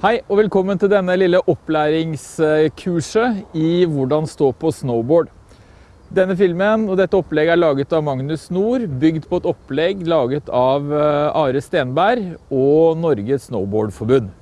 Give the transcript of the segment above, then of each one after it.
Hei og velkommen til denne lille opplæringskurset i hvordan stå på snowboard. Denne filmen og dette opplegget er laget av Magnus Nord, bygd på et opplegg laget av eh, Are Stenberg og Norges Snowboardforbund.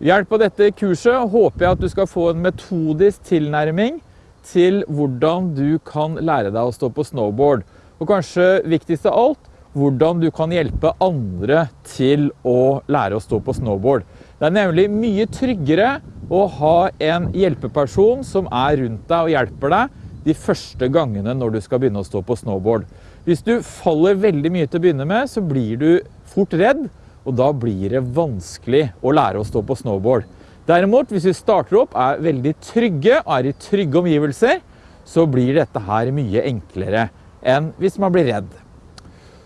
Ved hjelp av dette kurset håper jeg at du skal få en metodisk tilnærming til hvordan du kan lære deg å stå på snowboard. Og kanskje viktigst av alt, hvordan du kan hjelpe andre til å lære å stå på snowboard. Det er nemlig mye tryggere å ha en hjelpeperson som er rundt deg og hjelper deg de første gangene når du skal begynne å stå på snowboard. Hvis du faller veldig mye til å begynne med, så blir du fort redd, og da blir det vanskelig å lære å stå på snowboard. Derimot, hvis vi starter opp, er veldig trygge og er i trygge omgivelser, så blir dette her mye enklere enn hvis man blir redd.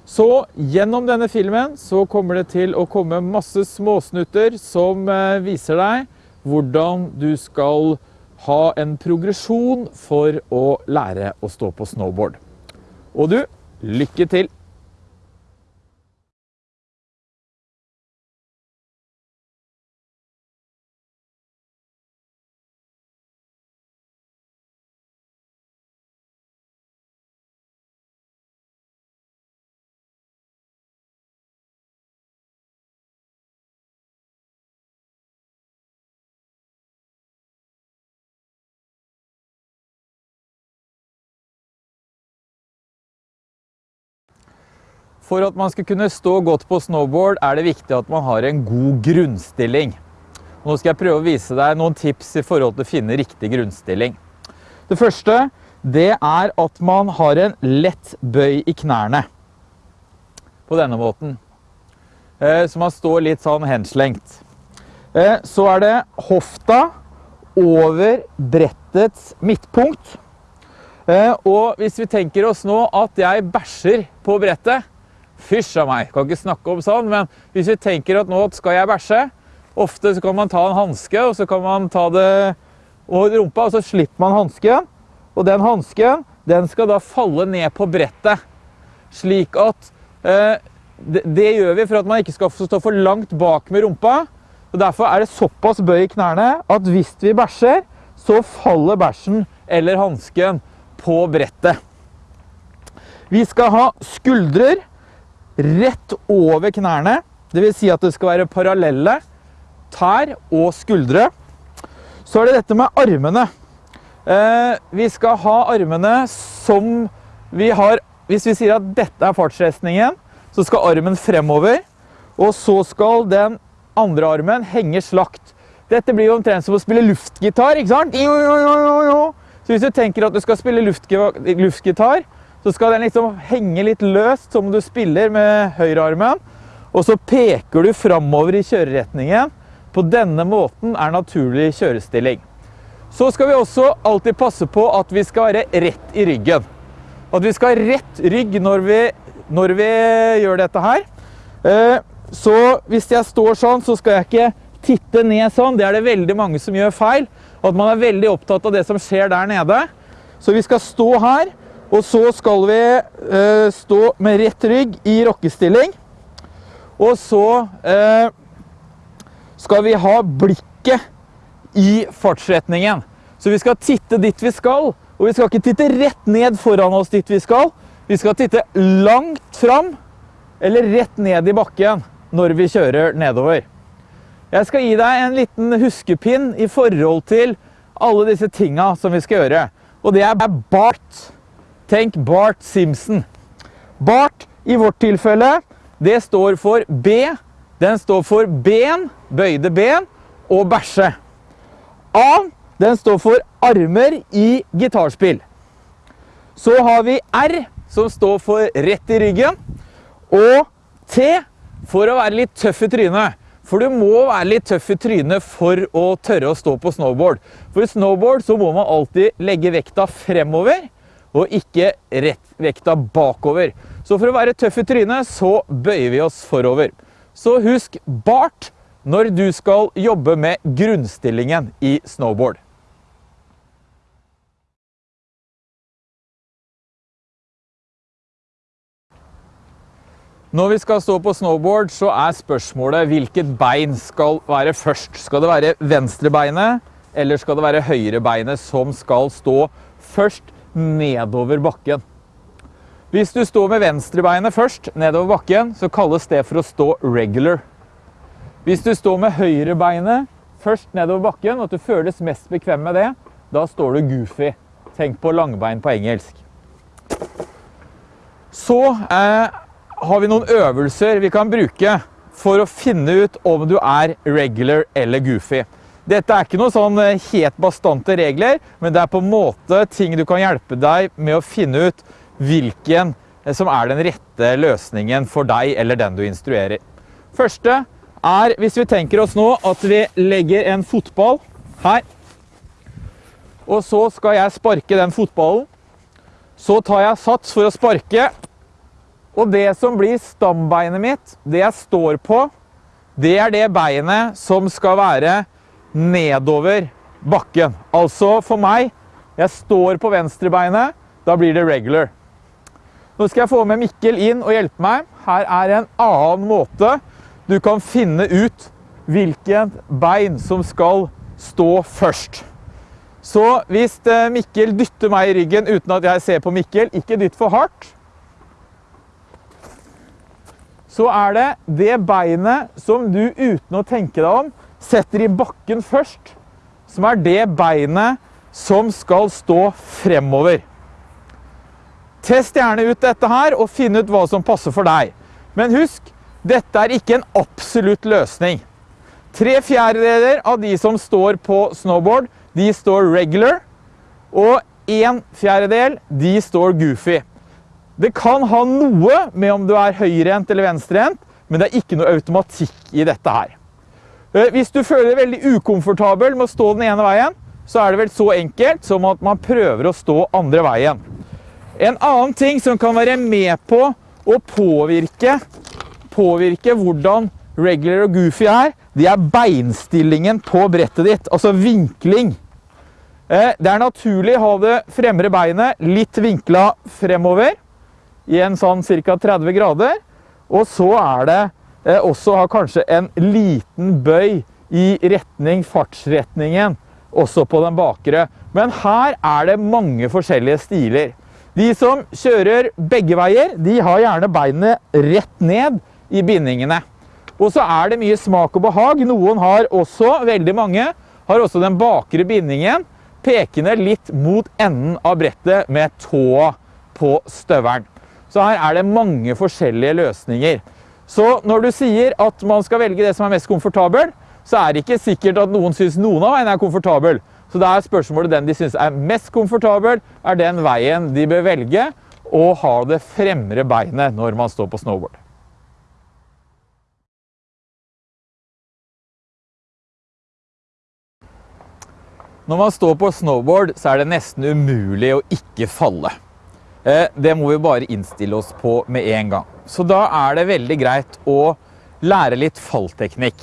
Så gjennom denne filmen så kommer det til å komme masse småsnutter som eh, viser deg hvordan du skal ha en progresjon for å lære å stå på snowboard. Og du, lykke til! For at man skal kunne stå godt på snowboard, er det viktig at man har en god grunnstilling. Nå skal jeg prøve å vise deg noen tips i forhold til å finne riktig grunnstilling. Det første, det er at man har en lett bøy i knærne. På denne måten. Eh, så man står litt sånn henslengt. Eh, så er det hofta over brettets midtpunkt. Eh, og hvis vi tenker oss nå at jeg bæsjer på brettet, Fysj av meg, kan ikke snakke om sånn, men hvis vi tenker at nå skal jeg bæsje, ofte så kan man ta en hanske, og så kan man ta det over rumpa, og så slipper man hansken. Og den hansken, den skal da falle ned på brettet. Slik at eh, det, det, gjør vi for at man ikke skal stå for langt bak med rumpa. Og Derfor er det såpass bøy i knærne at hvis vi bæsjer, så faller bæsjen eller hansken på brettet. Vi skal ha skuldrer rett over knærne. Det vil si at det skal være parallelle tær og skuldre. Så er det dette med armene. Eh, vi skal ha armene som vi har Hvis vi sier at dette er fartsrestningen, så skal armen fremover. Og så skal den andre armen henge slakt. Dette blir jo omtrent som å spille luftgitar, ikke sant? Så hvis du tenker at du skal spille luftgitar, så skal den liksom henge litt løst, som du spiller med høyrearmen. Og så peker du framover i kjøreretningen. På denne måten er naturlig kjørestilling. Så skal vi også alltid passe på at vi skal være rett i ryggen. At vi skal ha rett rygg når vi, når vi gjør dette her. Eh, så hvis jeg står sånn, så skal jeg ikke titte ned sånn. Det er det veldig mange som gjør feil. At man er veldig opptatt av det som skjer der nede. Så vi skal stå her. Og så skal vi eh, stå med rett rygg i rockestilling. Og så eh, skal vi ha blikket i fartsretningen. Så vi skal titte dit vi skal, og vi skal ikke titte rett ned foran oss dit vi skal. Vi skal titte langt fram, eller rett ned i bakken når vi kjører nedover. Jeg skal gi deg en liten huskepinn i forhold til alle disse tinga som vi skal gjøre. Og det er bart. Tenk Bart Simpson. Bart i vårt tilfelle, det står for B. Den står for ben, bøyde ben, og bæsje. A, den står for armer i gitarspill. Så har vi R, som står for rett i ryggen. Og T, for å være litt tøff i trynet. For du må være litt tøff i trynet for å tørre å stå på snowboard. For i snowboard så må man alltid legge vekta fremover og ikke rett vekta bakover. Så for å være tøff i trynet, så bøyer vi oss forover. Så husk bart når du skal jobbe med grunnstillingen i snowboard. Når vi skal stå på snowboard, så er spørsmålet hvilket bein skal være først. Skal det være venstrebeinet, eller skal det være høyrebeinet som skal stå først nedover bakken? Hvis du står med venstrebeinet først nedover bakken, så kalles det for å stå regular. Hvis du står med høyrebeinet først nedover bakken, og at du føles mest bekvem med det, da står du goofy. Tenk på langbein på engelsk. Så eh, har vi noen øvelser vi kan bruke for å finne ut om du er regular eller goofy. Dette er ikke noen sånn eh, helt bastante regler, men det er på en måte ting du kan hjelpe deg med å finne ut hvilken eh, som er den rette løsningen for deg eller den du instruerer. Første er, hvis vi tenker oss nå at vi legger en fotball her, og så skal jeg sparke den fotballen. Så tar jeg sats for å sparke, og det som blir stambeinet mitt, det jeg står på, det er det beinet som skal være nedover bakken. Altså for meg, jeg står på venstrebeinet, da blir det regular. Nå skal jeg få med Mikkel inn og hjelpe meg. Her er en annen måte du kan finne ut hvilken bein som skal stå først. Så hvis eh, Mikkel dytter meg i ryggen uten at jeg ser på Mikkel, ikke dytt for hardt, så er det det beinet som du uten å tenke deg om, setter i bakken først, som er det beinet som skal stå fremover. Test gjerne ut dette her og finn ut hva som passer for deg. Men husk, dette er ikke en absolutt løsning. Tre fjerdedeler av de som står på snowboard, de står regular, og en fjerdedel, de står goofy. Det kan ha noe med om du er høyrehendt eller venstrehendt, men det er ikke noe automatikk i dette her. Eh, hvis du føler deg veldig ukomfortabel med å stå den ene veien, så er det vel så enkelt som at man prøver å stå andre veien. En annen ting som kan være med på å påvirke, påvirke hvordan regular og goofy er, det er beinstillingen på brettet ditt, altså vinkling. Eh, det er naturlig å ha det fremre beinet litt vinkla fremover, i en sånn ca. 30 grader, og så er det også har kanskje en liten bøy i retning fartsretningen, også på den bakre. Men her er det mange forskjellige stiler. De som kjører begge veier, de har gjerne beinet rett ned i bindingene. Og så er det mye smak og behag. Noen har også, veldig mange, har også den bakre bindingen pekende litt mot enden av brettet med tåa på støveren. Så her er det mange forskjellige løsninger. Så når du sier at man skal velge det som er mest komfortabel, så er det ikke sikkert at noen synes noen av veiene er komfortabel. Så da er spørsmålet den de synes er mest komfortabel, er den veien de bør velge og ha det fremre beinet når man står på snowboard. Når man står på snowboard, så er det nesten umulig å ikke falle. Eh, det må vi bare innstille oss på med en gang. Så da er det veldig greit å lære litt fallteknikk.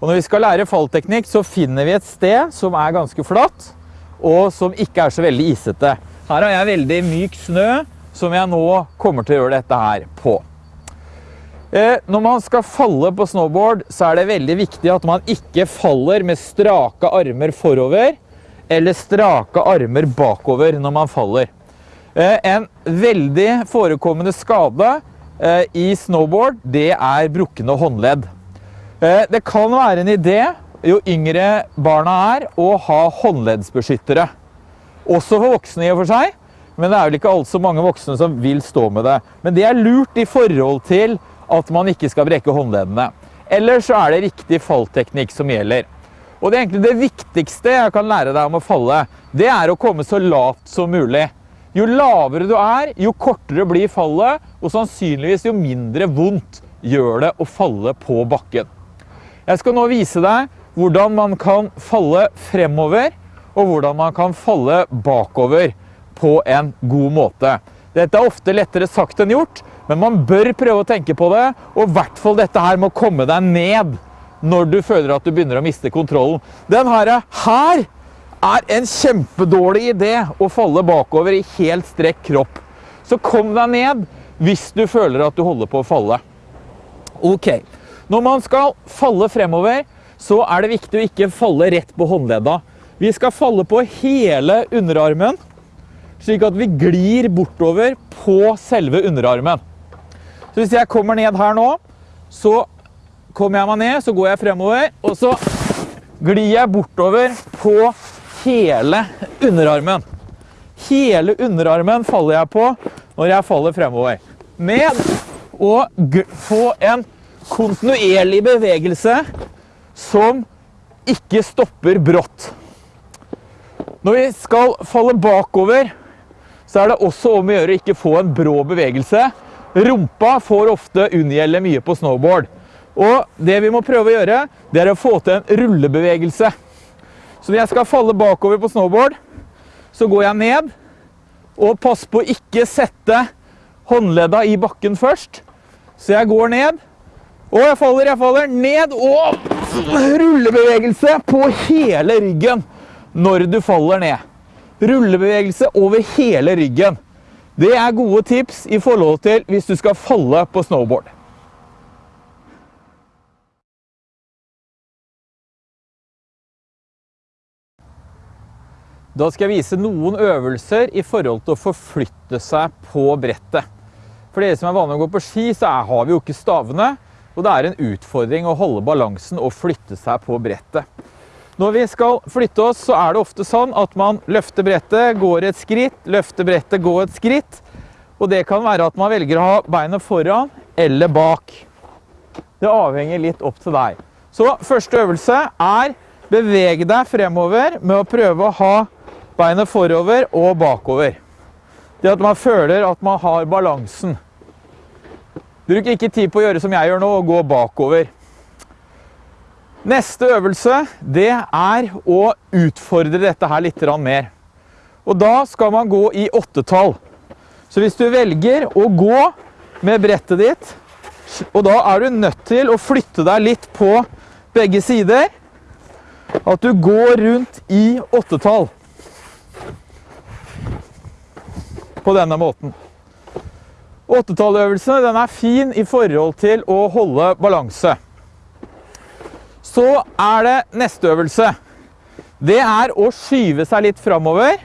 Og når vi skal lære fallteknikk, så finner vi et sted som er ganske flatt, og som ikke er så veldig isete. Her har jeg veldig myk snø, som jeg nå kommer til å gjøre dette her på. Eh, når man skal falle på snowboard, så er det veldig viktig at man ikke faller med strake armer forover, eller strake armer bakover når man faller. Eh, en veldig forekommende skade eh, i snowboard, det er brukkende håndledd. Eh, det kan være en idé, jo yngre barna er, å ha håndleddsbeskyttere. Også for voksne i og for seg, men det er vel ikke alt så mange voksne som vil stå med det. Men det er lurt i forhold til at man ikke skal brekke håndleddene. Ellers så er det riktig fallteknikk som gjelder. Og det, det viktigste jeg kan lære deg om å falle, det er å komme så lavt som mulig. Jo lavere du er, jo kortere blir fallet, og sannsynligvis jo mindre vondt gjør det å falle på bakken. Jeg skal nå vise deg hvordan man kan falle fremover, og hvordan man kan falle bakover på en god måte. Dette er ofte lettere sagt enn gjort, men man bør prøve å tenke på det, og i hvert fall dette her må komme deg ned når du føler at du begynner å miste kontrollen. Den her, her er en kjempedårlig idé å falle bakover i helt strekk kropp. Så kom deg ned hvis du føler at du holder på å falle. Ok, når man skal falle fremover, så er det viktig å ikke falle rett på håndledda. Vi skal falle på hele underarmen, slik at vi glir bortover på selve underarmen. Så hvis jeg kommer ned her nå, så kommer jeg meg ned, så går jeg fremover, og så glir jeg bortover på hele underarmen. Hele underarmen faller jeg på når jeg faller fremover. Med å få en kontinuerlig bevegelse som ikke stopper brått. Når vi skal falle bakover, så er det også om å gjøre å ikke få en brå bevegelse. Rumpa får ofte unngjelde mye på snowboard. Og det vi må prøve å gjøre, det er å få til en rullebevegelse. Så når jeg skal falle bakover på snowboard, så går jeg ned, og pass på å ikke sette håndledda i bakken først. Så jeg går ned, og jeg faller, jeg faller, ned, og rullebevegelse på hele ryggen når du faller ned. Rullebevegelse over hele ryggen. Det er gode tips i forhold til hvis du skal falle på snowboard. Da skal jeg vise noen øvelser i forhold til å forflytte seg på brettet. For dere som er vanlige å gå på ski, så har vi jo ikke stavene. Og det er en utfordring å holde balansen og flytte seg på brettet. Når vi skal flytte oss, så er det ofte sånn at man løfter brettet, går et skritt, løfter brettet, går et skritt. Og det kan være at man velger å ha beinet foran eller bak. Det avhenger litt opp til deg. Så første øvelse er beveg deg fremover med å prøve å ha beinet forover og bakover. Det at man føler at man har balansen. Bruk ikke tid på å gjøre som jeg gjør nå, og gå bakover. Neste øvelse, det er å utfordre dette her litt mer. Og da skal man gå i åttetall. Så hvis du velger å gå med brettet ditt, og da er du nødt til å flytte deg litt på begge sider, at du går rundt i åttetall. På denne måten. Åttetalløvelsene er fin i forhold til å holde balanse. Så er det neste øvelse. Det er å skyve seg litt framover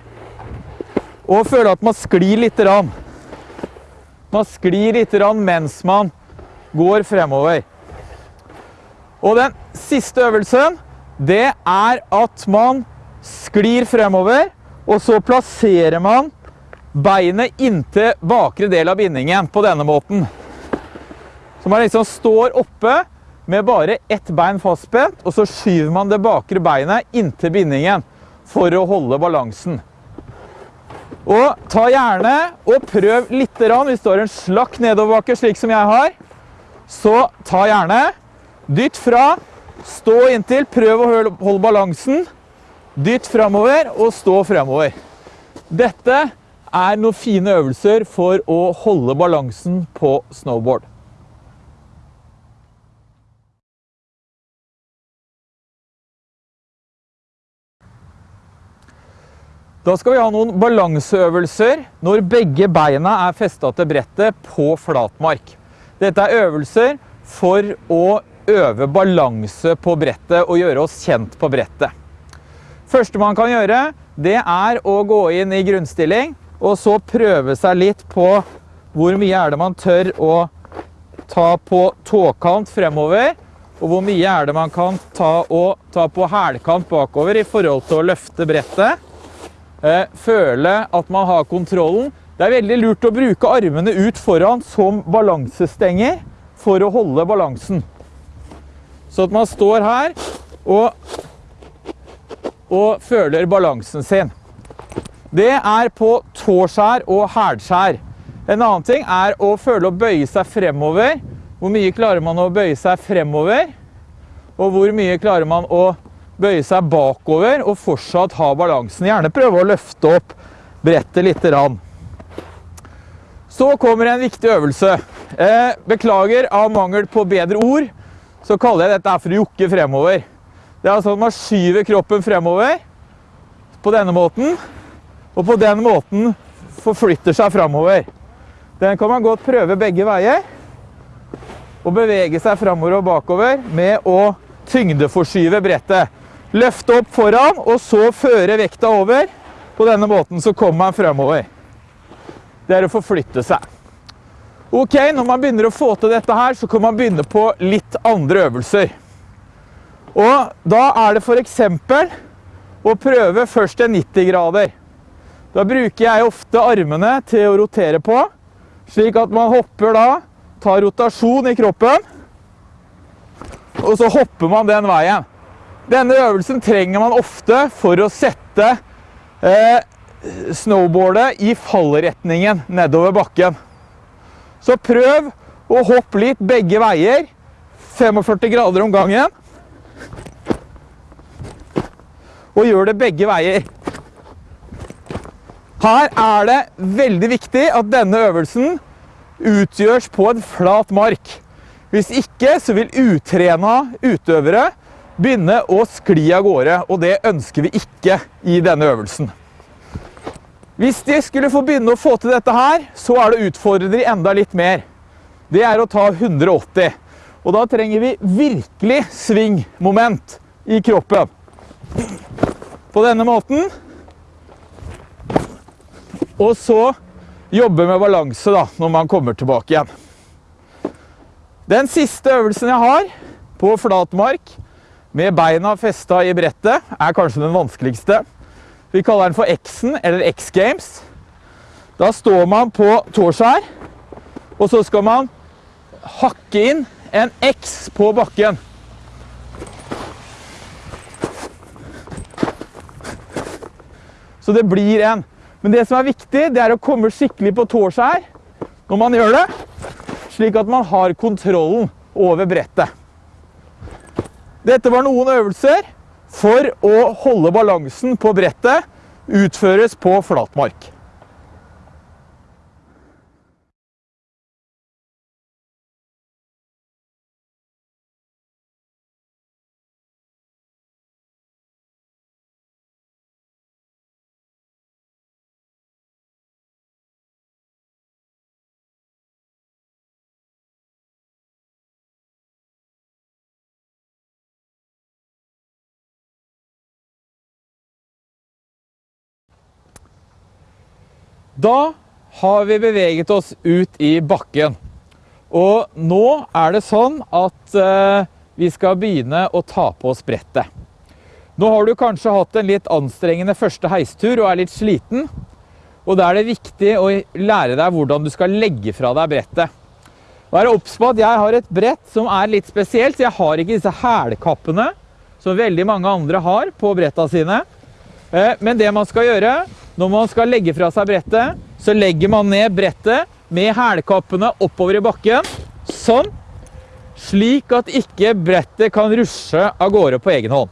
og føle at man sklir litt. Rann. Man sklir litt mens man går fremover. Og den siste øvelsen, det er at man sklir fremover, og så plasserer man beinet inntil bakre del av bindingen på denne måten. Så man liksom står oppe med bare ett bein fastspent, og så skyver man det bakre beinet inntil bindingen for å holde balansen. Og ta gjerne og prøv litt hvis du har en slakk nedoverbakke slik som jeg har. Så ta gjerne, dytt fra, stå inntil, prøv å holde balansen. Dytt fremover og stå fremover. Dette er noen fine øvelser for å holde balansen på snowboard. Da skal vi ha noen balanseøvelser når begge beina er festet til brettet på flatmark. Dette er øvelser for å øve balanse på brettet og gjøre oss kjent på brettet. Første man kan gjøre, det er å gå inn i grunnstilling og så prøve seg litt på hvor mye er det man tør å ta på tåkant fremover, og hvor mye er det man kan ta, og ta på hælkant bakover i forhold til å løfte brettet. Eh, føle at man har kontrollen. Det er veldig lurt å bruke armene ut foran som balansestenger for å holde balansen. Så at man står her og, og føler balansen sin. Det er på tårskjær og hælskjær. En annen ting er å føle å bøye seg fremover. Hvor mye klarer man å bøye seg fremover? Og hvor mye klarer man å bøye seg bakover og fortsatt ha balansen? Gjerne prøve å løfte opp brettet litt. Så kommer en viktig øvelse. Eh, beklager av mangel på bedre ord, så kaller jeg dette for å jokke fremover. Det er altså at man skyver kroppen fremover på denne måten og på den måten forflytter seg framover. Den kan man godt prøve begge veier. Og bevege seg framover og bakover med å tyngdeforskyve brettet. Løfte opp foran, og så føre vekta over. På denne måten så kommer man framover. Det er å forflytte seg. Ok, når man begynner å få til dette her, så kan man begynne på litt andre øvelser. Og da er det for eksempel å prøve først en 90 grader. Da bruker jeg ofte armene til å rotere på, slik at man hopper da, tar rotasjon i kroppen, og så hopper man den veien. Denne øvelsen trenger man ofte for å sette eh, snowboardet i fallretningen nedover bakken. Så prøv å hoppe litt begge veier. 45 grader om gangen. Og gjør det begge veier. Her er det veldig viktig at denne øvelsen utgjørs på en flat mark. Hvis ikke så vil utrena utøvere begynne å skli av gårde, og det ønsker vi ikke i denne øvelsen. Hvis de skulle få begynne å få til dette her, så er det utfordrende enda litt mer. Det er å ta 180. Og da trenger vi virkelig svingmoment i kroppen. På denne måten. Og så jobbe med balanse da, når man kommer tilbake igjen. Den siste øvelsen jeg har på flatmark med beina festa i brettet, er kanskje den vanskeligste. Vi kaller den for X-en, eller X-Games. Da står man på tårskjær, og så skal man hakke inn en X på bakken. Så det blir en. Men det som er viktig, det er å komme skikkelig på tåskjær når man gjør det, slik at man har kontrollen over brettet. Dette var noen øvelser for å holde balansen på brettet utføres på flatmark. Da har vi beveget oss ut i bakken. Og nå er det sånn at eh, vi skal begynne å ta på oss brettet. Nå har du kanskje hatt en litt anstrengende første heistur og er litt sliten. Og da er det viktig å lære deg hvordan du skal legge fra deg brettet. Vær obs på at jeg har et brett som er litt spesielt, jeg har ikke disse hælkappene som veldig mange andre har på bretta sine. Eh, men det man skal gjøre, når man skal legge fra seg brettet, så legger man ned brettet med hælkappene oppover i bakken. Sånn. Slik at ikke brettet kan rushe av gårde på egen hånd.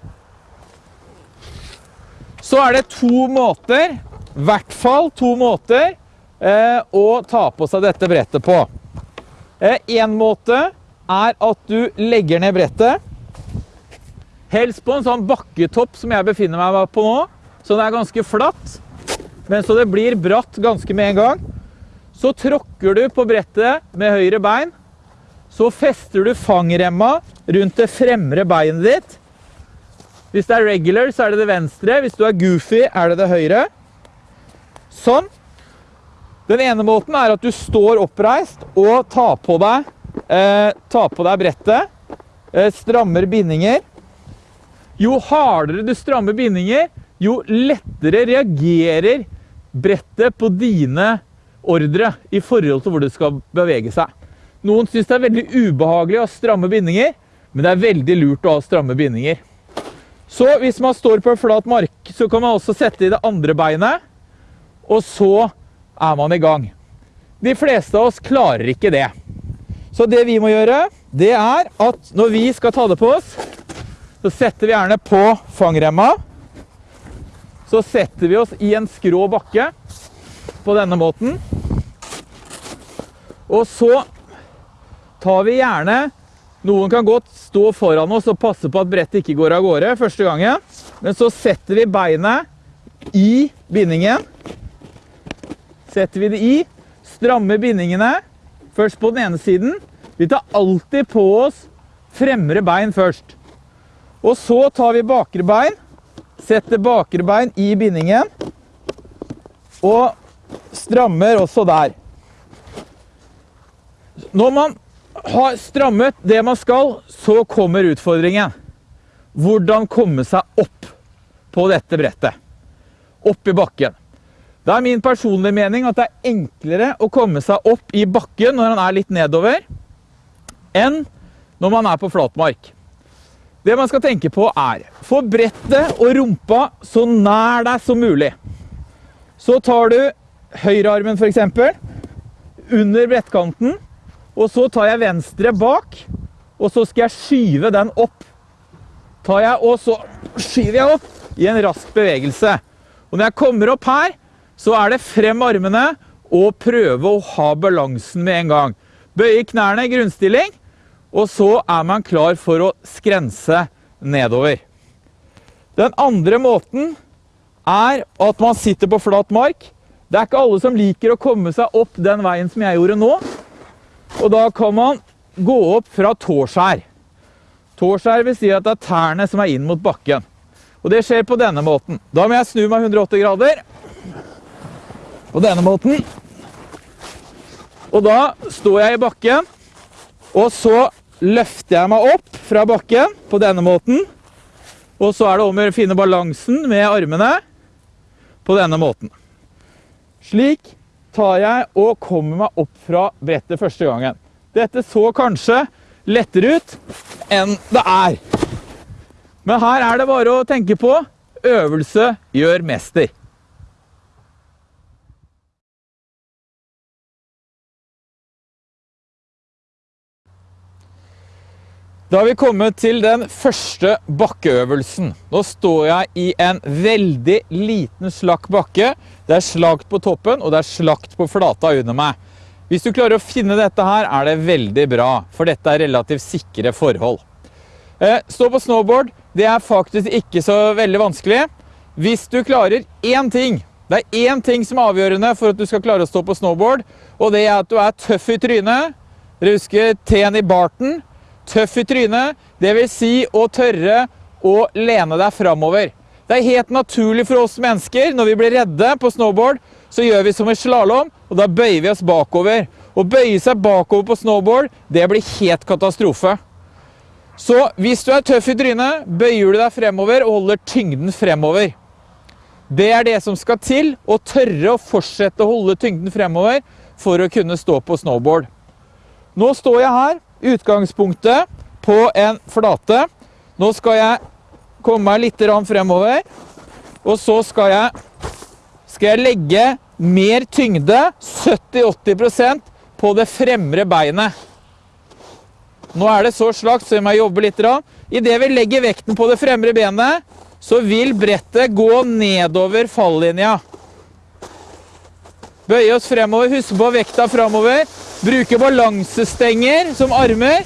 Så er det to måter, i hvert fall to måter, eh, å ta på seg dette brettet på. Eh, en måte er at du legger ned brettet. Helst på en sånn bakketopp som jeg befinner meg på nå. Så det er ganske flatt. Men så det blir bratt ganske med en gang. Så tråkker du på brettet med høyre bein. Så fester du fangremma rundt det fremre beinet ditt. Hvis det er regular, så er det det venstre. Hvis du er goofy, er det det høyre. Sånn. Den ene måten er at du står oppreist og tar på deg, eh, tar på deg brettet. Eh, strammer bindinger. Jo hardere du strammer bindinger, jo lettere reagerer brettet på dine ordre i forhold til hvor det skal bevege seg. Noen synes det er veldig ubehagelig å stramme bindinger, men det er veldig lurt å ha stramme bindinger. Så hvis man står på en flat mark, så kan man også sette i det andre beinet, og så er man i gang. De fleste av oss klarer ikke det. Så det vi må gjøre, det er at når vi skal ta det på oss, så setter vi gjerne på fangremma, så setter vi oss i en skrå bakke på denne måten. Og så tar vi gjerne Noen kan godt stå foran oss og passe på at brettet ikke går av gårde første gangen. Men så setter vi beinet i bindingen. Setter vi det i, strammer bindingene først på den ene siden. Vi tar alltid på oss fremre bein først. Og så tar vi bakre bein, setter bakre bein i bindingen, og strammer også der. Når man har strammet det man skal, så kommer utfordringen. Hvordan komme seg opp på dette brettet. Opp i bakken. Det er min personlige mening at det er enklere å komme seg opp i bakken når han er litt nedover, enn når man er på flatmark. Det man skal tenke på er, få brettet og rumpa så nær deg som mulig. Så tar du høyrearmen for eksempel, under brettkanten, og så tar jeg venstre bak, og så skal jeg skyve den opp. Tar jeg, og så skyver jeg opp i en rask bevegelse. Og når jeg kommer opp her, så er det frem armene og prøve å ha balansen med en gang. Bøye knærne i grunnstilling, og så er man klar for å skrense nedover. Den andre måten er at man sitter på flat mark. Det er ikke alle som liker å komme seg opp den veien som jeg gjorde nå. Og da kan man gå opp fra tårskjær. Tårskjær vil si at det er tærne som er inn mot bakken. Og det skjer på denne måten. Da må jeg snu meg 180 grader. På denne måten. Og da står jeg i bakken, og så løfter jeg meg opp fra bakken på denne måten. Og så er det om å finne balansen med armene på denne måten. Slik tar jeg og kommer meg opp fra brettet første gangen. Dette så kanskje lettere ut enn det er. Men her er det bare å tenke på øvelse gjør mester. Da har vi kommet til den første bakkeøvelsen. Nå står jeg i en veldig liten slakk bakke. Det er slakt på toppen, og det er slakt på flata under meg. Hvis du klarer å finne dette her, er det veldig bra, for dette er relativt sikre forhold. Eh, stå på snowboard, det er faktisk ikke så veldig vanskelig. Hvis du klarer én ting, det er én ting som er avgjørende for at du skal klare å stå på snowboard, og det er at du er tøff i trynet. Dere husker T-en i barten? Tøff i trynet, det vil si å tørre å lene deg framover. Det er helt naturlig for oss mennesker, når vi blir redde på snowboard, så gjør vi som i slalom, og da bøyer vi oss bakover. Å bøye seg bakover på snowboard, det blir helt katastrofe. Så hvis du er tøff i trynet, bøyer du deg fremover og holder tyngden fremover. Det er det som skal til, å tørre å fortsette å holde tyngden fremover for å kunne stå på snowboard. Nå står jeg her, utgangspunktet på en flate. Nå skal jeg komme meg litt fremover, og så skal jeg, skal jeg legge mer tyngde, 70-80% på det fremre beinet. Nå er det så slakt, så jeg må jobbe litt. I det vi legger vekten på det fremre benet, så vil brettet gå nedover fallinja. Bøye oss fremover, huske på vekta fremover. Bruke balansestenger som armer.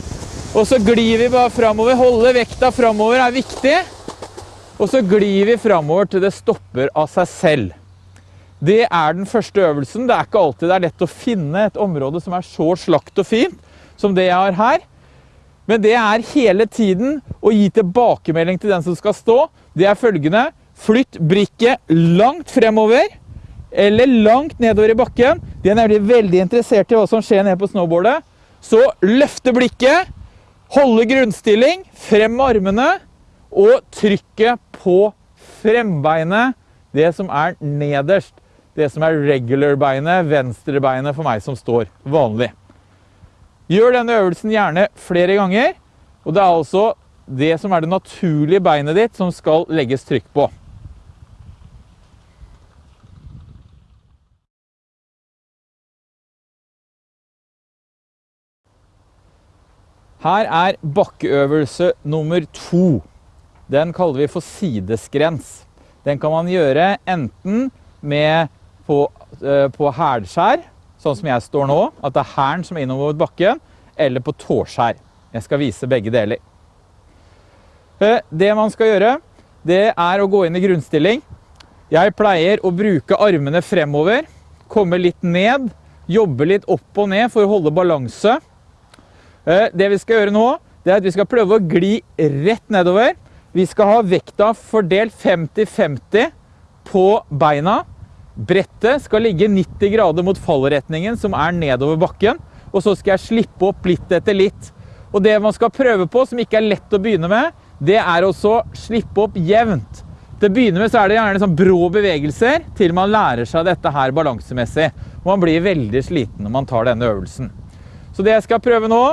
Og så glir vi bare framover. Holde vekta fremover er viktig. Og så glir vi framover til det stopper av seg selv. Det er den første øvelsen. Det er ikke alltid det er lett å finne et område som er så slakt og fint som det jeg har her. Men det er hele tiden å gi tilbakemelding til den som skal stå. Det er følgende. Flytt brikket langt fremover eller langt nedover i bakken. De er nemlig veldig interessert i hva som skjer nede på snowboardet. Så løfte blikket, holde grunnstilling, frem med armene og trykke på frembeinet, det som er nederst. Det som er regular-beinet, venstre-beinet for meg som står vanlig. Gjør denne øvelsen gjerne flere ganger, og det er altså det som er det naturlige beinet ditt som skal legges trykk på. Her er bakkeøvelse nummer to. Den kaller vi for sideskrens. Den kan man gjøre enten med på, uh, på hælskjær, sånn som jeg står nå, at det er hælen som er innover bakken, eller på tåskjær. Jeg skal vise begge deler. Uh, det man skal gjøre, det er å gå inn i grunnstilling. Jeg pleier å bruke armene fremover, komme litt ned, jobbe litt opp og ned for å holde balanse. Eh, det vi skal gjøre nå, det er at vi skal prøve å gli rett nedover. Vi skal ha vekta fordelt 50-50 på beina. Brettet skal ligge 90 grader mot fallretningen, som er nedover bakken. Og så skal jeg slippe opp litt etter litt. Og det man skal prøve på, som ikke er lett å begynne med, det er også slippe opp jevnt. Til å begynne med så er det gjerne sånn brå bevegelser til man lærer seg dette her balansemessig. Man blir veldig sliten når man tar denne øvelsen. Så det jeg skal prøve nå,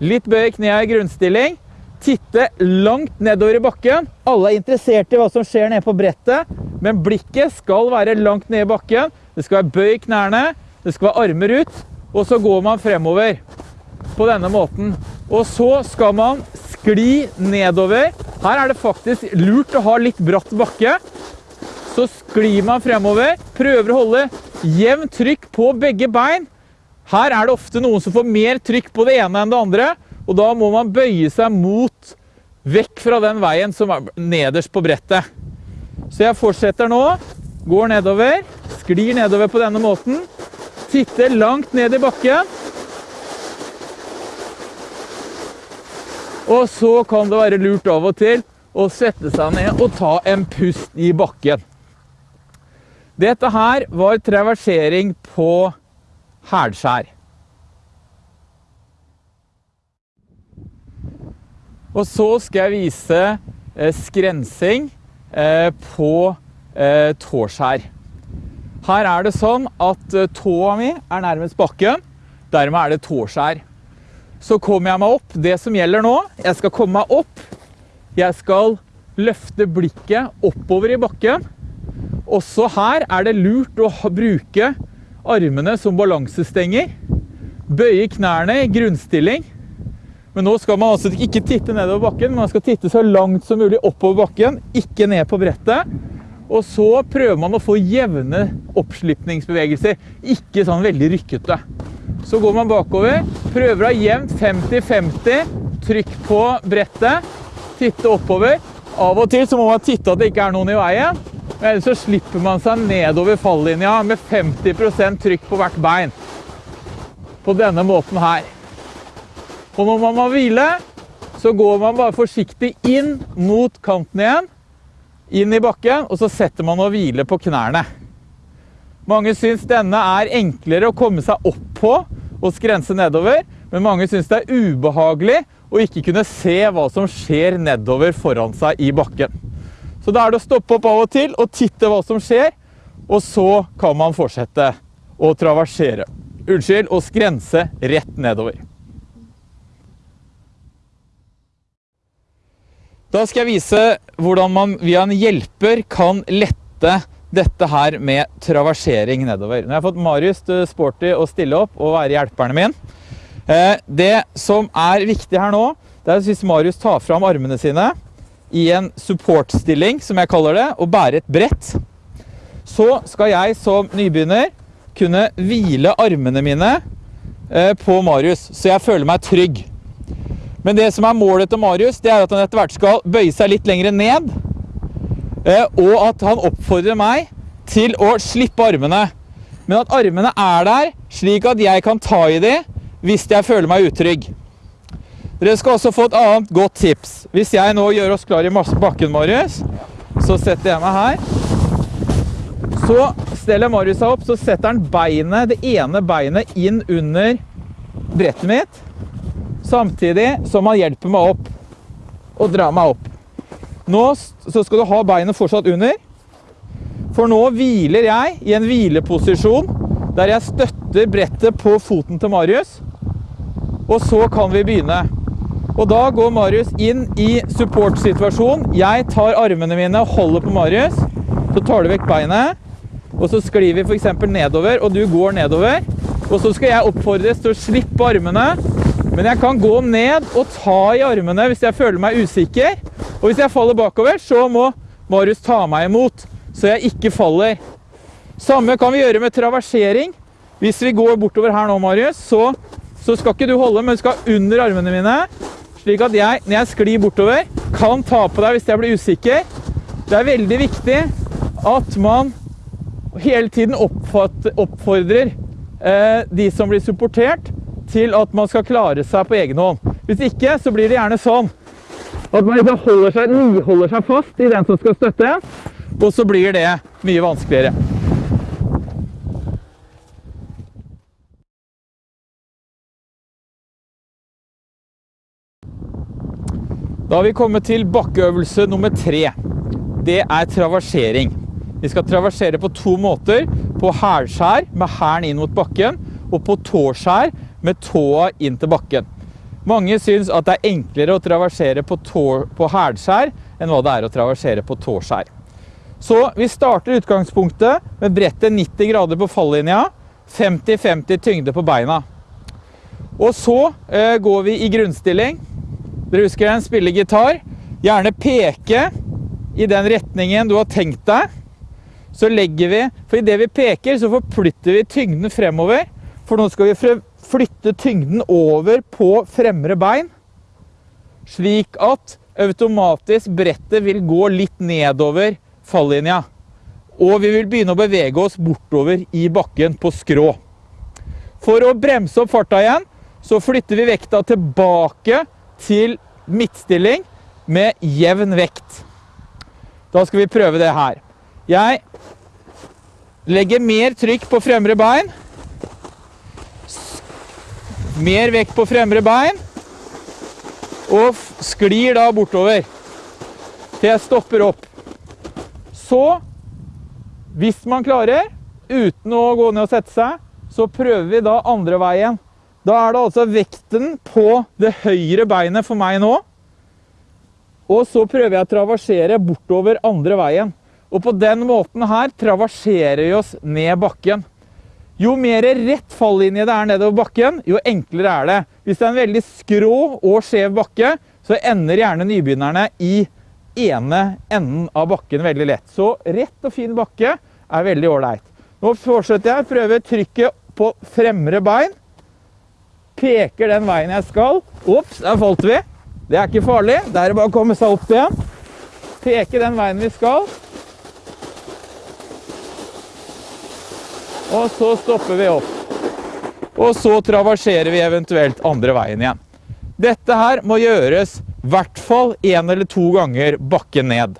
litt bøy kneet i grunnstilling, titte langt nedover i bakken. Alle er interessert i hva som skjer nede på brettet, men blikket skal være langt nede i bakken. Det skal være bøy knærne, det skal være armer ut, og så går man fremover på denne måten. Og så skal man skli nedover. Her er det faktisk lurt å ha litt bratt bakke. Så sklir man fremover, prøver å holde jevnt trykk på begge bein. Her er det ofte noen som får mer trykk på det ene enn det andre, og da må man bøye seg mot, vekk fra den veien som er nederst på brettet. Så jeg fortsetter nå, går nedover, sklir nedover på denne måten, titter langt ned i bakken, Og så kan det være lurt av og til å sette seg ned og ta en pust i bakken. Dette her var traversering på hælskjær. Og så skal jeg vise eh, skrensing eh, på eh, tåskjær. Her er det sånn at tåa mi er nærmest bakken, dermed er det tåskjær så kommer jeg meg opp. Det som gjelder nå, jeg skal komme meg opp. Jeg skal løfte blikket oppover i bakken. Også her er det lurt å bruke armene som balansestenger. Bøye knærne i grunnstilling. Men nå skal man altså ikke titte nedover bakken, man skal titte så langt som mulig oppover bakken, ikke ned på brettet. Og så prøver man å få jevne oppslipningsbevegelser, ikke sånn veldig rykkete. Så går man bakover, prøver å ha jevnt 50-50 trykk på brettet, titte oppover. Av og til så må man titte at det ikke er noen i veien, men så slipper man seg nedover fallinja med 50% trykk på hvert bein. På denne måten her. Og når man må hvile, så går man bare forsiktig inn mot kanten igjen, inn i bakken, og så setter man og hviler på knærne. Mange syns denne er enklere å komme seg opp på og skrense nedover, men mange syns det er ubehagelig å ikke kunne se hva som skjer nedover foran seg i bakken. Så da er det å stoppe opp av og til og titte hva som skjer, og så kan man fortsette å traversere. Unnskyld, å skrense rett nedover. Da skal jeg vise hvordan man via en hjelper kan lette dette her med traversering nedover. Nå har jeg fått Marius Sporty å stille opp og være hjelperne min. Eh, det som er viktig her nå, det er hvis Marius tar fram armene sine i en supportstilling, som jeg kaller det, og bære et brett, så skal jeg som nybegynner kunne hvile armene mine eh, på Marius, så jeg føler meg trygg. Men det som er målet til Marius, det er at han etter hvert skal bøye seg litt lengre ned, Eh, og at han oppfordrer meg til å slippe armene. Men at armene er der, slik at jeg kan ta i de hvis jeg føler meg utrygg. Dere skal også få et annet godt tips. Hvis jeg nå gjør oss klar i bakken, Marius, så setter jeg meg her. Så steller Marius seg opp, så setter han beinet, det ene beinet inn under brettet mitt, samtidig som han hjelper meg opp og drar meg opp. Nå skal du ha beinet fortsatt under. For nå hviler jeg i en hvileposisjon der jeg støtter brettet på foten til Marius. Og så kan vi begynne. Og da går Marius inn i support-situasjon. Jeg tar armene mine og holder på Marius. Så tar du vekk beinet. Og så sklir vi f.eks. nedover, og du går nedover. Og så skal jeg oppfordres til å slippe armene. Men jeg kan gå ned og ta i armene hvis jeg føler meg usikker. Og hvis jeg faller bakover, så må Marius ta meg imot, så jeg ikke faller. Samme kan vi gjøre med traversering. Hvis vi går bortover her nå, Marius, så, så skal ikke du holde, men du skal under armene mine. Slik at jeg, når jeg sklir bortover, kan ta på deg hvis jeg blir usikker. Det er veldig viktig at man hele tiden oppfordrer eh, de som blir supportert, til at man skal klare seg på egen hånd. Hvis ikke, så blir det gjerne sånn at man liksom holder seg, holder seg fast i den som skal støtte og så blir det mye vanskeligere. Da har vi kommet til bakkeøvelse nummer tre. Det er traversering. Vi skal traversere på to måter. På hælskjær med hælen inn mot bakken, og på tåskjær med tåa inn til bakken. Mange syns at det er enklere å traversere på, tå, på hælskjær enn hva det er å traversere på tåskjær. Så vi starter utgangspunktet med brettet 90 grader på fallinja, 50-50 tyngde på beina. Og så eh, går vi i grunnstilling. Dere husker den? Spille gitar. Gjerne peke i den retningen du har tenkt deg. Så legger vi, for i det vi peker, så forflytter vi tyngden fremover. For nå skal vi flytte tyngden over på fremre bein, slik at automatisk brettet vil gå litt nedover fallinja. Og vi vil begynne å bevege oss bortover i bakken på skrå. For å bremse opp farta igjen, så flytter vi vekta tilbake til midtstilling med jevn vekt. Da skal vi prøve det her. Jeg legger mer trykk på fremre bein. Mer vekt på fremre bein. Og sklir da bortover til jeg stopper opp. Så, hvis man klarer, uten å gå ned og sette seg, så prøver vi da andre veien. Da er det altså vekten på det høyre beinet for meg nå. Og så prøver jeg å traversere bortover andre veien. Og på den måten her traverserer vi oss ned bakken. Jo mer rett fallinje det er nedover bakken, jo enklere er det. Hvis det er en veldig skrå og skjev bakke, så ender gjerne nybegynnerne i ene enden av bakken veldig lett. Så rett og fin bakke er veldig ålreit. Nå fortsetter jeg. å prøve trykket på fremre bein. Peker den veien jeg skal. Ops, der falt vi. Det er ikke farlig. Det er bare å komme seg opp igjen. Peke den veien vi skal. Og så stopper vi opp. Og så traverserer vi eventuelt andre veien igjen. Dette her må gjøres i hvert fall en eller to ganger bakken ned.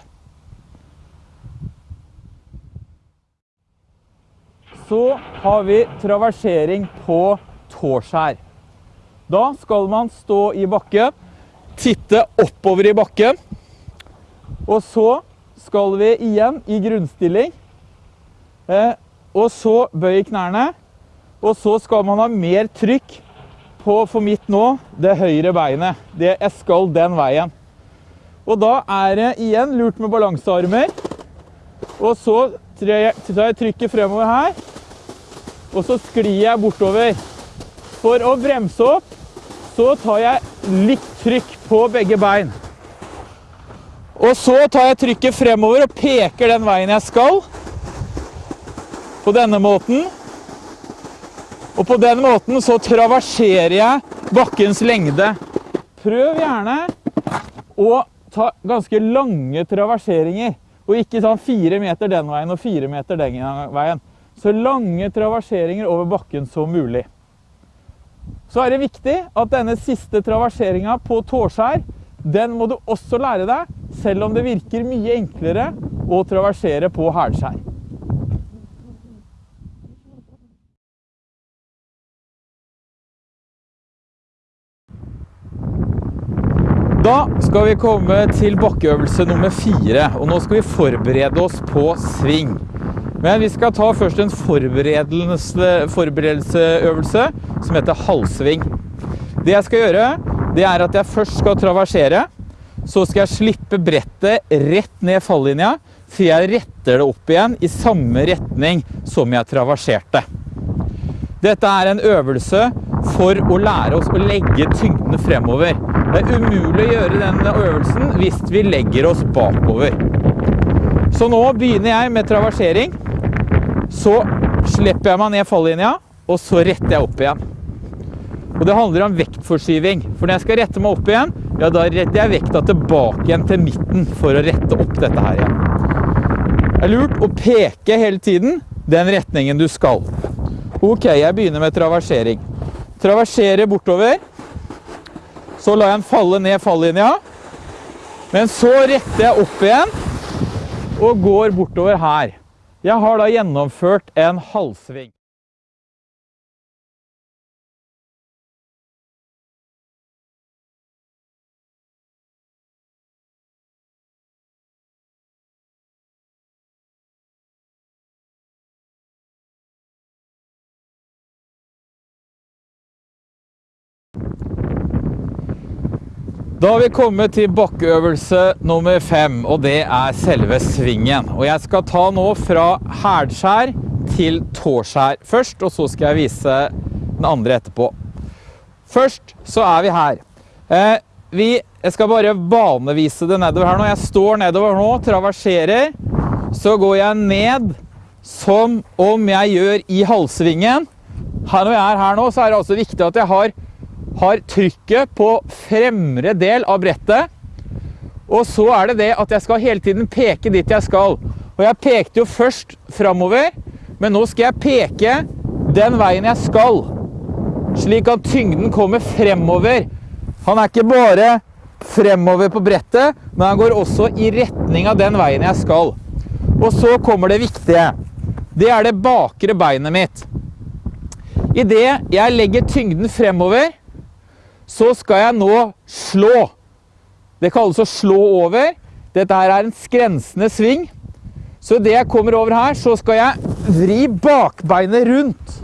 Så har vi traversering på tåskjær. Da skal man stå i bakken, titte oppover i bakken, og så skal vi igjen i grunnstilling eh, og så bøy knærne. Og så skal man ha mer trykk på, for mitt nå, det høyre beinet. Det, jeg skal den veien. Og da er det igjen lurt med balansearmer. Og så tar jeg trykket fremover her. Og så sklir jeg bortover. For å bremse opp, så tar jeg litt trykk på begge bein. Og så tar jeg trykket fremover og peker den veien jeg skal på denne måten. Og på den måten så traverserer jeg bakkens lengde. Prøv gjerne å ta ganske lange traverseringer, og ikke sånn fire meter den veien og fire meter den veien. Så lange traverseringer over bakken som mulig. Så er det viktig at denne siste traverseringa på tåskjær, den må du også lære deg, selv om det virker mye enklere å traversere på hælskjær. Da skal vi komme til bakkeøvelse nummer fire, og nå skal vi forberede oss på sving. Men vi skal ta først en forberedelseøvelse som heter halvsving. Det jeg skal gjøre, det er at jeg først skal traversere. Så skal jeg slippe brettet rett ned fallinja, for jeg retter det opp igjen i samme retning som jeg traverserte. Dette er en øvelse for å lære oss å legge tyngdene fremover. Det er umulig å gjøre denne øvelsen hvis vi legger oss bakover. Så nå begynner jeg med traversering. Så slipper jeg meg ned fallinja, og så retter jeg opp igjen. Og det handler om vektforskyving. For når jeg skal rette meg opp igjen, ja, da retter jeg vekta tilbake igjen til midten for å rette opp dette her igjen. Det er lurt å peke hele tiden den retningen du skal. Ok, jeg begynner med traversering. Traverserer bortover. Så lar jeg den falle ned fallinja. Men så retter jeg opp igjen og går bortover her. Jeg har da gjennomført en halvsving. Da har vi kommet til bakkeøvelse nummer fem, og det er selve svingen. Og jeg skal ta nå fra hælskjær til tåskjær først, og så skal jeg vise den andre etterpå. Først så er vi her. Eh, vi, jeg skal bare banevise det nedover her nå. Jeg står nedover nå, traverserer. Så går jeg ned som om jeg gjør i halvsvingen. Her når jeg er her nå, så er det altså viktig at jeg har har trykket på fremre del av brettet. Og så er det det at jeg skal hele tiden peke dit jeg skal. Og jeg pekte jo først framover, men nå skal jeg peke den veien jeg skal. Slik at tyngden kommer fremover. Han er ikke bare fremover på brettet, men han går også i retning av den veien jeg skal. Og så kommer det viktige. Det er det bakre beinet mitt. I det jeg legger tyngden fremover, så skal jeg nå slå. Det kalles å slå over. Dette her er en skrensende sving. Så det jeg kommer over her, så skal jeg vri bakbeinet rundt.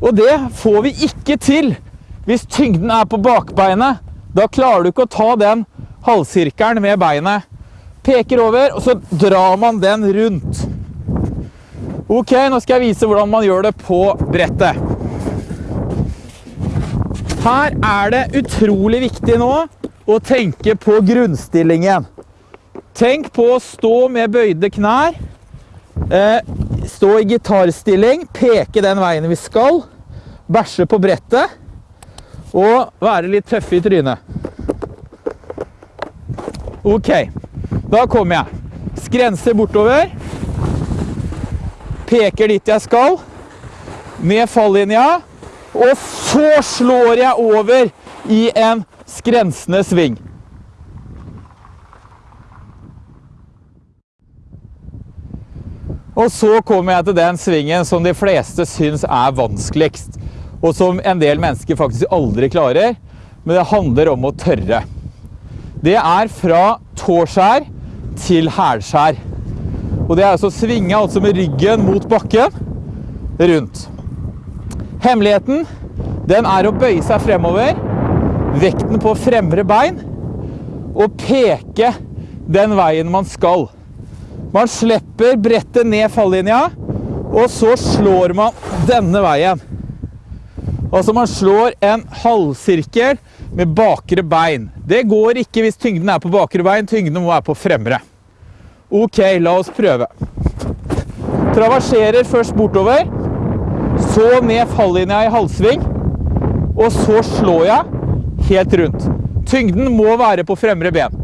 Og det får vi ikke til hvis tyngden er på bakbeinet. Da klarer du ikke å ta den halvsirkelen med beinet. Peker over, og så drar man den rundt. Ok, nå skal jeg vise hvordan man gjør det på brettet. Her er det utrolig viktig nå å tenke på grunnstillingen. Tenk på å stå med bøyde knær, eh, stå i gitarstilling, peke den veien vi skal, bæsje på brettet og være litt tøffe i trynet. Ok, da kommer jeg. Skrenser bortover. Peker dit jeg skal. Med fallinja. Og så slår jeg over i en skrensende sving. Og så kommer jeg til den svingen som de fleste syns er vanskeligst. Og som en del mennesker faktisk aldri klarer. Men det handler om å tørre. Det er fra tåskjær til hælskjær. Og det er altså svinge altså med ryggen mot bakken rundt. Hemmeligheten den er å bøye seg fremover, vekten på fremre bein, og peke den veien man skal. Man slipper brettet ned fallinja, og så slår man denne veien. Altså man slår en halvsirkel med bakre bein. Det går ikke hvis tyngden er på bakre bein, tyngden må være på fremre. Ok, la oss prøve. Traverserer først bortover så ned fallinja i halvsving, og så slår jeg helt rundt. Tyngden må være på fremre ben.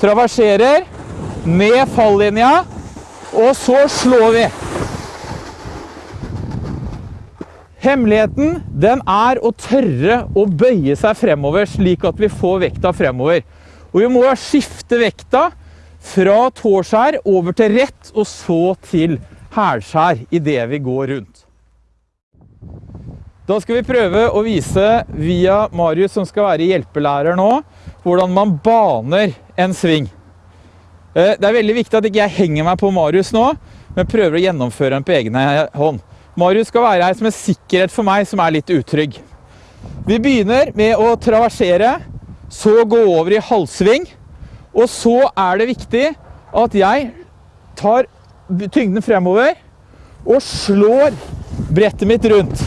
Traverserer, ned fallinja, og så slår vi. Hemmeligheten den er å tørre å bøye seg fremover, slik at vi får vekta fremover. Og vi må skifte vekta fra tårskjær over til rett, og så til hælskjær det vi går rundt. Da skal vi prøve å vise via Marius, som skal være hjelpelærer nå, hvordan man baner en sving. Eh, det er veldig viktig at ikke jeg henger meg på Marius nå, men prøver å gjennomføre den på egen hånd. Marius skal være her som en sikkerhet for meg som er litt utrygg. Vi begynner med å traversere, så gå over i halvsving, og så er det viktig at jeg tar tyngden fremover og slår brettet mitt rundt.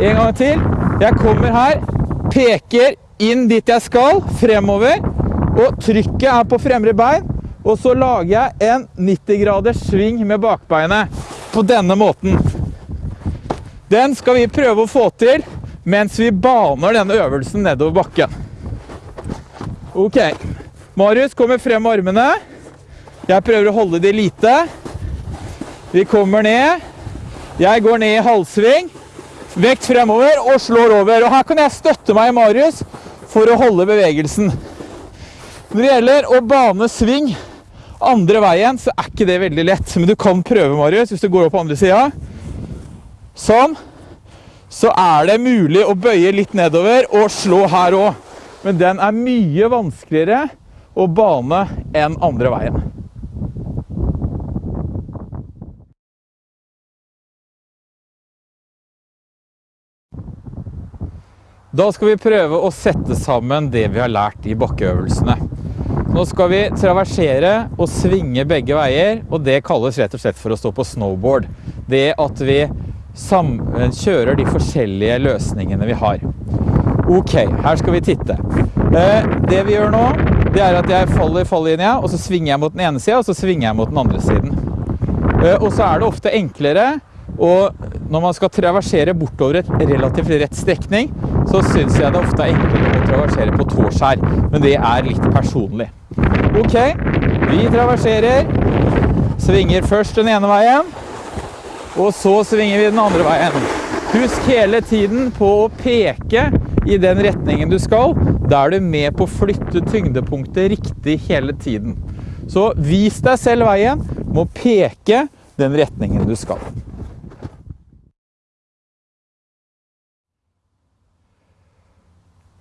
En gang til. Jeg kommer her, peker inn dit jeg skal, fremover, og trykket er på fremre bein, og så lager jeg en 90 graders sving med bakbeinet på denne måten. Den skal vi prøve å få til mens vi baner denne øvelsen nedover bakken. Ok. Marius kommer frem med armene. Jeg prøver å holde de lite. Vi kommer ned. Jeg går ned i halvsving. Vekt fremover og slår over. Og her kan jeg støtte meg i Marius for å holde bevegelsen. Når det gjelder å bane sving andre veien, så er ikke det veldig lett. Men du kan prøve, Marius, hvis du går opp på andre sida. Sånn. Så er det mulig å bøye litt nedover og slå her òg. Men den er mye vanskeligere å bane enn andre veien. Da skal vi prøve å sette sammen det vi har lært i bakkeøvelsene. Nå skal vi traversere og svinge begge veier, og det kalles rett og slett for å stå på snowboard. Det at vi kjører de forskjellige løsningene vi har. Ok, her skal vi titte. Eh, det vi gjør nå, det er at jeg faller i falllinja, og så svinger jeg mot den ene siden, og så svinger jeg mot den andre siden. Eh, og så er det ofte enklere, og når man skal traversere bortover et relativt rett strekning, så synes jeg det ofte er enklere å traversere på tårskjær, men det er litt personlig. Ok, vi traverserer, svinger først den ene veien, og så svinger vi den andre veien. Husk hele tiden på å peke i den retningen du skal. Da er du med på å flytte tyngdepunktet riktig hele tiden. Så vis deg selv veien må peke den retningen du skal.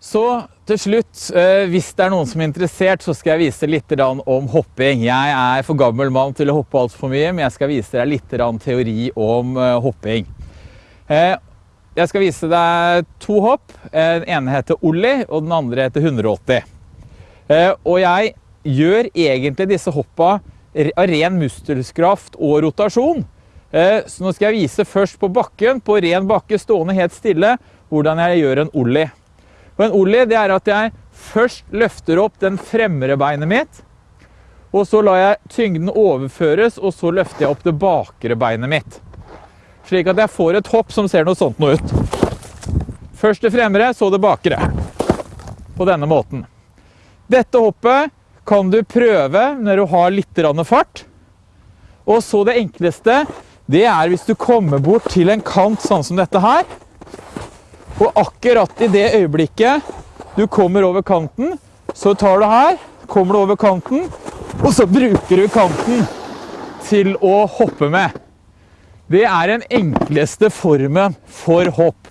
Så til slutt, eh, hvis det er noen som er interessert, så skal jeg vise litt om hopping. Jeg er for gammel mann til å hoppe alt for mye, men jeg skal vise deg litt teori om eh, hopping. Eh, jeg skal vise deg to hopp. Den ene heter Olli, og den andre heter 180. Og jeg gjør egentlig disse hoppa av ren muskelkraft og rotasjon. Så nå skal jeg vise først på bakken, på ren bakke, stående helt stille, hvordan jeg gjør en Olli. Og en Olli, det er at jeg først løfter opp den fremre beinet mitt, og så lar jeg tyngden overføres, og så løfter jeg opp det bakre beinet mitt. Slik at jeg får et hopp som ser noe sånt noe ut. Først det fremre, så det bakre. På denne måten. Dette hoppet kan du prøve når du har litt fart. Og så det enkleste, det er hvis du kommer bort til en kant sånn som dette her, og akkurat i det øyeblikket du kommer over kanten, så tar du her, kommer du over kanten, og så bruker du kanten til å hoppe med. Det er den enkleste formen for hopp.